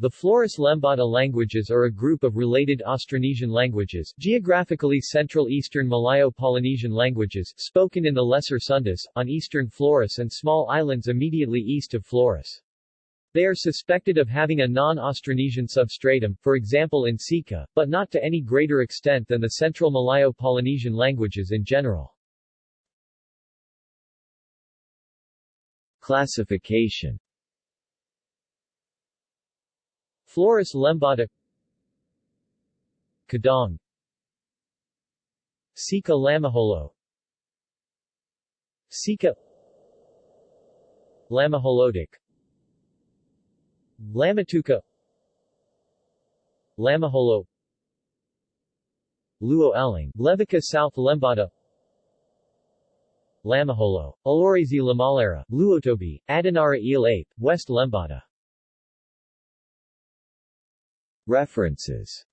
The Flores-Lembata languages are a group of related Austronesian languages, geographically Central Eastern Malayo-Polynesian languages, spoken in the Lesser Sundas, on eastern Flores and small islands immediately east of Flores. They are suspected of having a non-Austronesian substratum, for example in Sika, but not to any greater extent than the Central Malayo-Polynesian languages in general. Classification Flores Lembata Kedang. Sika Lamaholot. Sika Lamaholotic Lamatuka. Lamaholot. Lewo Eleng, Levuka South Lembata Lamaholot, Alorese Lamalera, Lewotobi, Adonara Ile Ape, West Lembata References